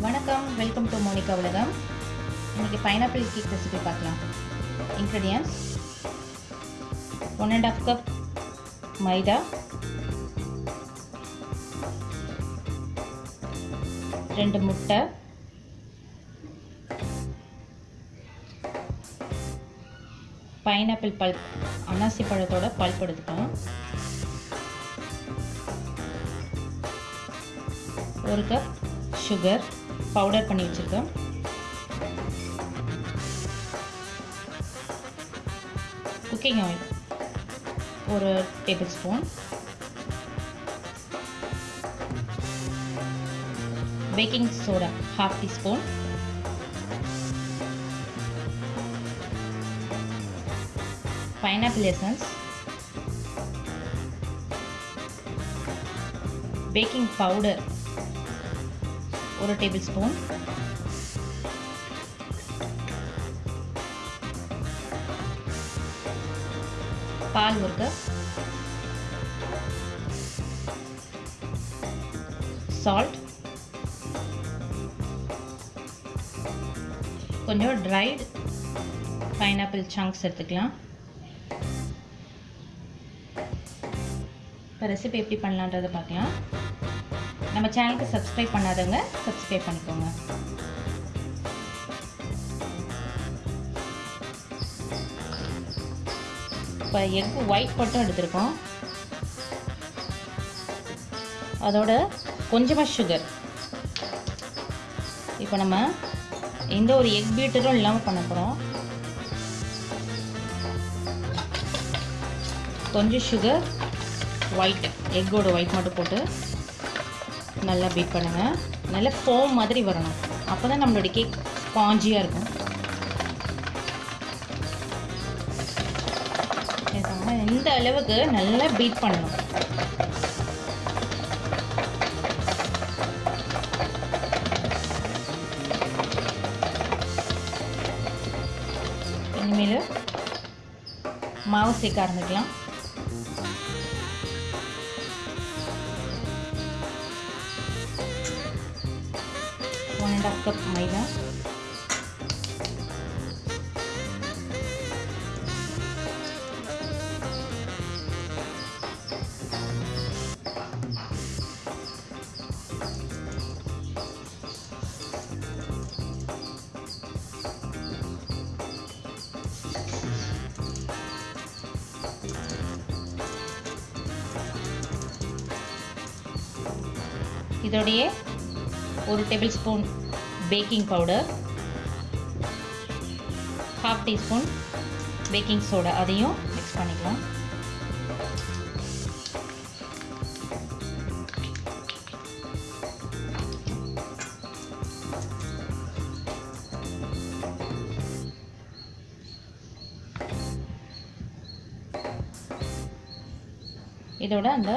வணக்கம் welcome to Monica உலகம். இன்றைக்கி பைனாப்பிள் கேக் ரெசிபி பார்க்கலாம். Ingredients one and half cup maida. ரெண்டு முட்டை. பைனாப்பிள் பல்ப் அனாசி பழத்தோட பல்ப் எடுத்துக்கலாம் ஒரு கப் சுகர் பவுடர் பண்ணி வச்சுருக்கேன் குக்கிங் ஆயில் ஒரு tablespoon. Baking soda half teaspoon. Pineapple essence baking powder ஒரு டேபிள் ஸ்பூன் பால் ஒரு கப் சால்ட் கொஞ்சம் ட்ரைடு பைனாப்பிள் சங்க்ஸ் எடுத்துக்கலாம். இப்போ ரெசிபி எப்படி பண்ணலான்றதை பார்க்கலாம். நம்ம சேனலுக்கு சப்ஸ்கிரைப் பண்ணாதவங்க சப்ஸ்கிரைப் பண்ணிக்கோங்க. இப்போ எக் ஒயிட் மட்டும் எடுத்திருக்கோம். அதோட கொஞ்சமாக சுகர் இப்போ நம்ம எந்த ஒரு எக் பீட்டரும் இல்லாமல் பண்ண போகிறோம் கொஞ்சம் சுகர் ஒயிட் எக்கோட ஒயிட் மட்டும் போட்டு நல்லா பீட் பண்ணுங்கள் நல்லா ஃபோம் மாதிரி வரணும். அப்போ தான் நம்மளுடைய கேக் ஸ்பாஞ்சியாக இருக்கும். இந்த அளவுக்கு நல்லா பீட் பண்ணணும். இனிமேல் மாவு சேர்க்க ஆரம்பிக்கலாம். One and half cup maida இதோடைய ஒரு tablespoon baking powder half teaspoon baking soda அதையும் மிக்ஸ் பண்ணிக்கலாம். இதோட அந்த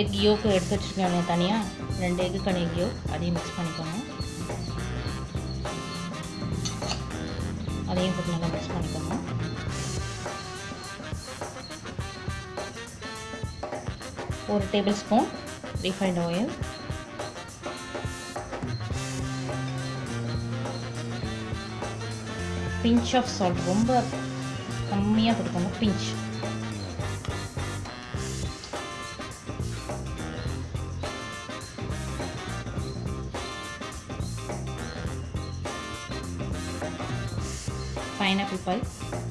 எக் யோக்கு எடுத்து வச்சுருக்காங்க தனியாக ரெண்டு எக்கு எக் அதையும் மிக்ஸ் பண்ணிக்கோங்க. அதையும் போட்டு நல்லா மிக்ஸ் பண்ணிக்கோங்க. ஒரு tablespoon refined oil pinch of salt ரொம்ப கம்மியாக கொடுக்கணும் பிஞ்ச் China people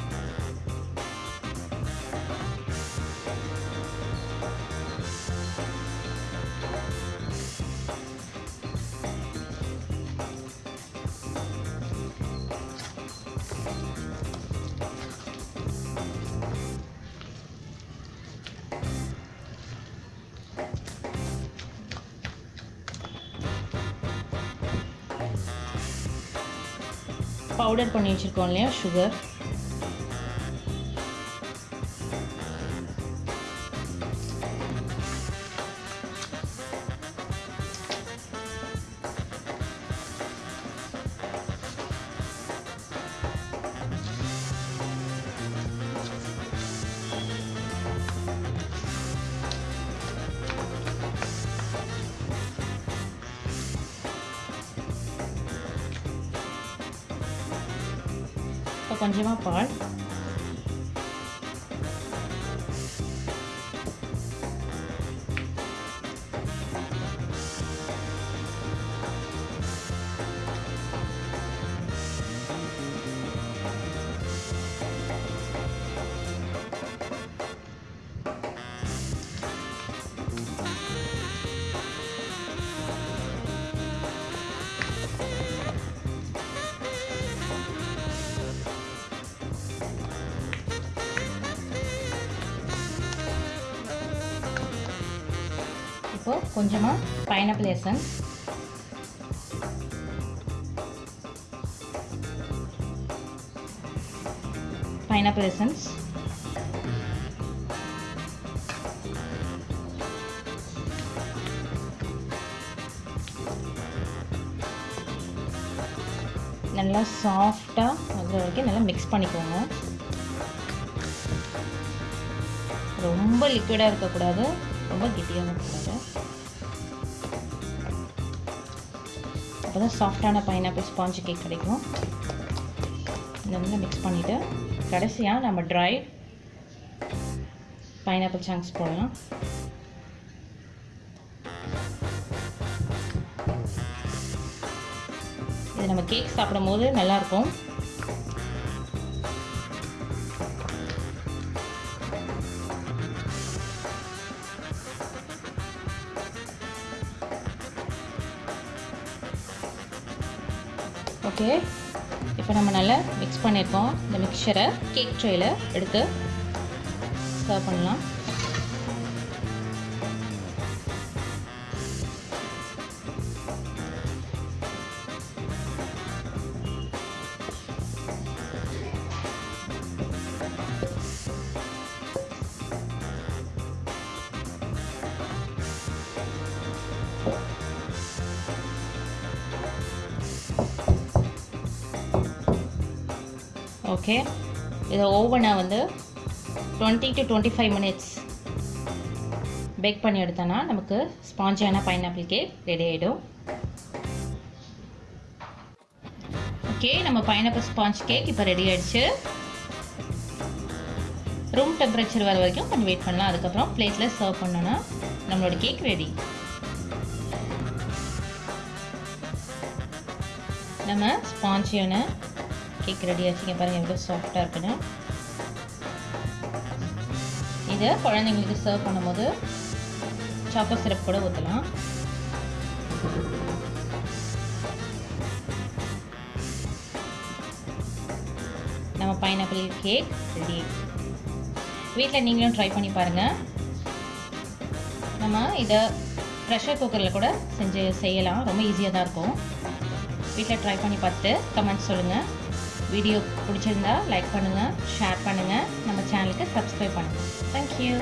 பவுடர் பண்ணி வச்சுருக்கோம் இல்லையா? சுகர் கொஞ்சமாக பால் இப்போ கொஞ்சமாக பைனாப்பிள் எசன்ஸ் பைனாப்பிள் எசன்ஸ் நல்லா சாஃப்டாக அது வரைக்கும் நல்லா மிக்ஸ் பண்ணிக்கோங்க. ரொம்ப லிக்விடாக இருக்கக்கூடாது. ரொம்ப கெட்டியாக இருக்கக்கூடாது அப்போ தான் சாஃப்டான பைனாப்பிள் ஸ்பாஞ்ச் கேக் கிடைக்கும் நல்லா மிக்ஸ் பண்ணிவிட்டு கடைசியாக நம்ம ட்ரை பைனாப்பிள் சாங்ஸ் போடலாம். இது நம்ம கேக் சாப்பிடும் போது நல்லாயிருக்கும் ஓகே. இப்போ நம்ம நல்லா மிக்ஸ் பண்ணியிருக்கோம் இந்த மிக்சரை கேக் ட்ரேயில் எடுத்து சர்வ் பண்ணலாம். ஓகே இதை ஓவனை வந்து twenty to twenty five minutes bake பண்ணி எடுத்தோன்னா நமக்கு ஸ்பாஞ்சியான பைனாப்பிள் கேக் ரெடி ஆகிடும் ஓகே நம்ம பைனாப்பிள் ஸ்பாஞ்ச் கேக் இப்போ ரெடி ஆகிடுச்சு ரூம் டெம்பரேச்சர் வர வரைக்கும் கொஞ்சம் வெயிட் பண்ணலாம். அதுக்கப்புறம் பிளேட்டில் சர்வ் பண்ணோன்னா நம்மளோட கேக் ரெடி நம்ம ஸ்பாஞ்சியான கேக் ரெடி ஆச்சுங்க பாருங்கள் எவ்வளோ சாஃப்டாக இருக்குன்னு. இதை குழந்தைங்களுக்கு சர்வ் பண்ணும்போது சாக்கோ சிரப் கூட ஊற்றலாம் நம்ம பைனாப்பிள் கேக் ரெடி வீட்டில் நீங்களும் ட்ரை பண்ணி பாருங்கள் நம்ம இதை ப்ரெஷர் குக்கரில் கூட செஞ்சு செய்யலாம். ரொம்ப ஈஸியாக தான் இருக்கும். வீட்டில் ட்ரை பண்ணி பார்த்துட்டு கமெண்ட் சொல்லுங்கள் வீடியோ பிடிச்சிருந்தா லைக் பண்ணுங்கள் ஷேர் பண்ணுங்கள் நம்ம சேனலுக்கு சப்ஸ்கிரைப் பண்ணுங்கள் தேங்க்யூ